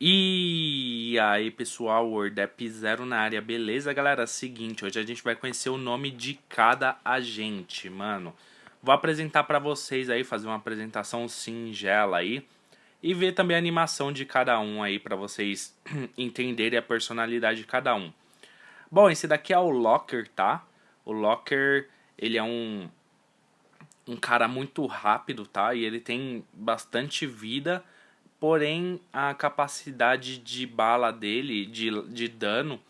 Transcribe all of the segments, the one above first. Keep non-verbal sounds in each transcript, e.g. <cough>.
E aí pessoal, WordApp Zero na área, beleza galera? Seguinte, hoje a gente vai conhecer o nome de cada agente, mano. Vou apresentar pra vocês aí, fazer uma apresentação singela aí. E ver também a animação de cada um aí, pra vocês <clears throat> entenderem a personalidade de cada um. Bom, esse daqui é o Locker, tá? O Locker, ele é um, um cara muito rápido, tá? E ele tem bastante vida Porém, a capacidade de bala dele, de, de dano,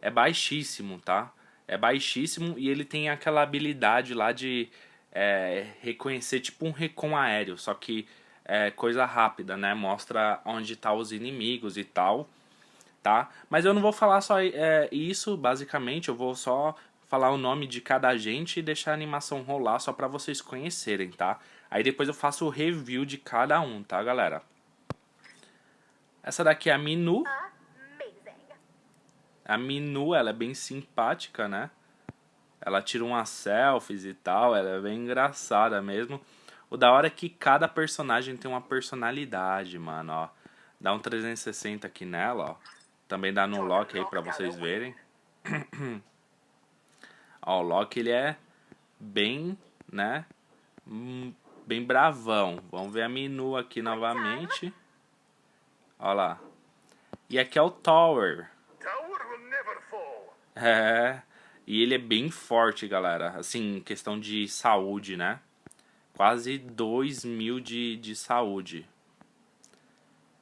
é baixíssimo, tá? É baixíssimo e ele tem aquela habilidade lá de é, reconhecer tipo um recon aéreo, só que é coisa rápida, né? Mostra onde tá os inimigos e tal, tá? Mas eu não vou falar só é, isso, basicamente, eu vou só falar o nome de cada agente e deixar a animação rolar só pra vocês conhecerem, tá? Aí depois eu faço o review de cada um, tá, galera? Essa daqui é a Minu. A Minu, ela é bem simpática, né? Ela tira umas selfies e tal, ela é bem engraçada mesmo. O da hora é que cada personagem tem uma personalidade, mano, ó. Dá um 360 aqui nela, ó. Também dá no Loki aí pra vocês verem. <clears throat> ó, o Loki, ele é bem, né? Hum, bem bravão. Vamos ver a Minu aqui novamente. Olha lá. E aqui é o Tower. É. E ele é bem forte, galera. Assim, questão de saúde, né? Quase 2 mil de, de saúde.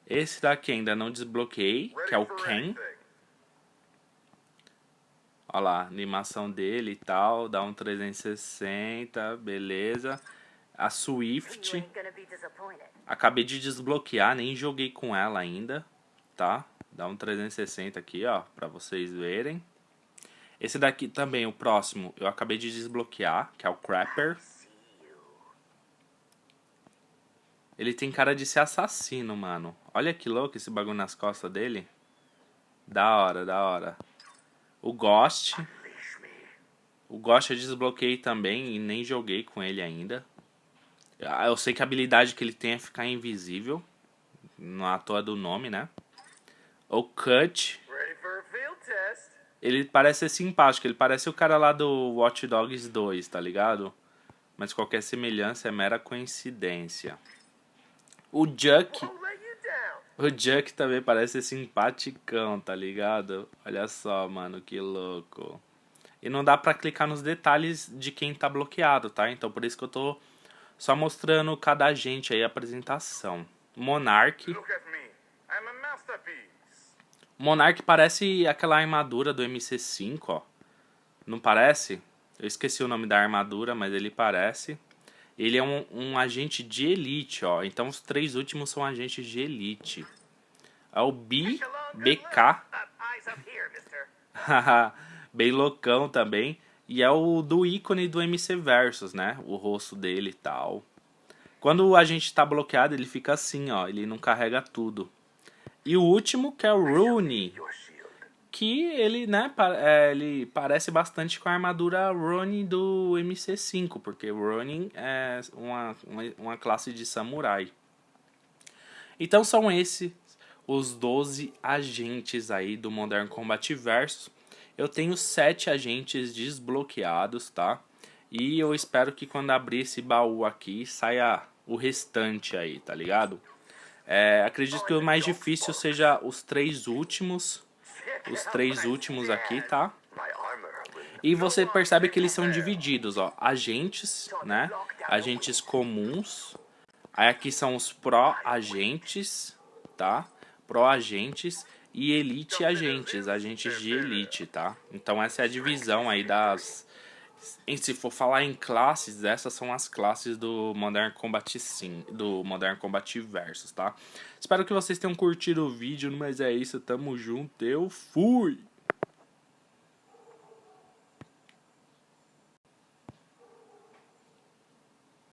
Esse daqui ainda não desbloqueei, que é o Ken. Olha lá, animação dele e tal, dá um 360, beleza. A Swift, Acabei de desbloquear, nem joguei com ela ainda, tá? Dá um 360 aqui, ó, pra vocês verem. Esse daqui também, o próximo, eu acabei de desbloquear, que é o Crapper. Ele tem cara de ser assassino, mano. Olha que louco esse bagulho nas costas dele. Da hora, da hora. O Ghost. O Ghost eu desbloqueei também e nem joguei com ele ainda. Ah, eu sei que a habilidade que ele tem é ficar invisível. Não à toa do nome, né? O Cut. Ele parece ser simpático. Ele parece o cara lá do Watch Dogs 2, tá ligado? Mas qualquer semelhança é mera coincidência. O Juck. O Juck também parece ser simpaticão, tá ligado? Olha só, mano, que louco. E não dá pra clicar nos detalhes de quem tá bloqueado, tá? Então por isso que eu tô só mostrando cada agente aí a apresentação. Monarch. Monarch parece aquela armadura do MC5, ó. Não parece? Eu esqueci o nome da armadura, mas ele parece. Ele é um, um agente de elite, ó. Então os três últimos são agentes de elite. É o B, BK. <laughs> Bem loucão também. E é o do ícone do MC Versus, né? O rosto dele e tal. Quando a gente tá bloqueado, ele fica assim, ó. Ele não carrega tudo. E o último, que é o Rooney. Que ele, né, é, ele parece bastante com a armadura Ronin do MC5. Porque Ronin é uma, uma classe de samurai. Então são esses os 12 agentes aí do Modern Combat Versus. Eu tenho sete agentes desbloqueados, tá? E eu espero que quando abrir esse baú aqui, saia o restante aí, tá ligado? É, acredito que o mais difícil seja os três últimos. Os três últimos aqui, tá? E você percebe que eles são divididos, ó. Agentes, né? Agentes comuns. Aí aqui são os pró-agentes, tá? Pró-agentes e elite agentes, agentes de elite, tá? Então essa é a divisão aí das... Se for falar em classes, essas são as classes do Modern Combat Sim, do Modern Combat Versus, tá? Espero que vocês tenham curtido o vídeo, mas é isso, tamo junto, eu fui!